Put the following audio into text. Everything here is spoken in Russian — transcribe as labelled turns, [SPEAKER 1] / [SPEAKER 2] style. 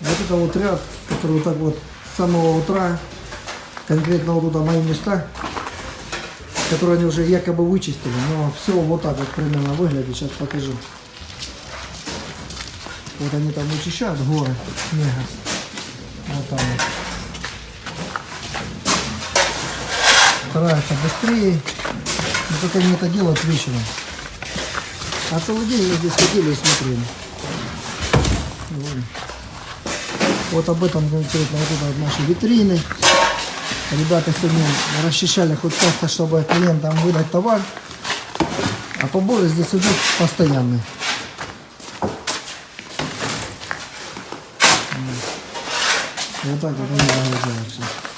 [SPEAKER 1] Вот это вот ряд, который вот так вот с самого утра, конкретно вот туда мои места, которые они уже якобы вычистили, но все вот так вот примерно выглядит, сейчас покажу. Вот они там вычищают горы снега. Вот там вот. Стараются быстрее, но только они это делают вечером. А целый день мы здесь ходили и смотрели. Вот. Вот об этом конкретно вот наши витрины. Ребята сегодня расчищали хоть как-то, чтобы клиентам выдать товар. А поборы здесь идут постоянные. Вот так вот они загружаются.